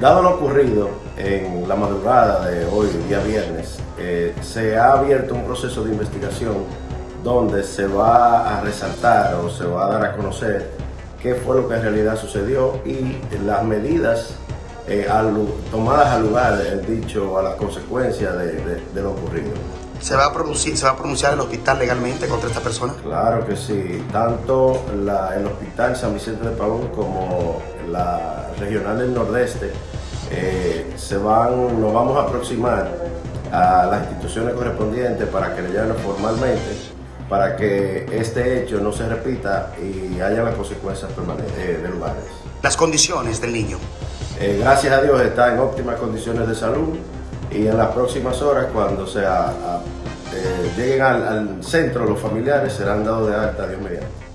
Dado lo ocurrido en la madrugada de hoy, día viernes, eh, se ha abierto un proceso de investigación donde se va a resaltar o se va a dar a conocer qué fue lo que en realidad sucedió y las medidas eh, tomadas al lugar, dicho, a las consecuencias de, lo ocurrido. ¿Se va, a producir, ¿Se va a pronunciar el hospital legalmente contra esta persona? Claro que sí, tanto el hospital San Vicente de Paúl como la regional del Nordeste eh, se van, nos vamos a aproximar a las instituciones correspondientes para que le llamen formalmente para que este hecho no se repita y haya las consecuencias permanentes eh, de lugares. Las condiciones del niño. Eh, gracias a Dios está en óptimas condiciones de salud y en las próximas horas cuando sea, lleguen al, al centro los familiares serán dados de alta, Dios mediante.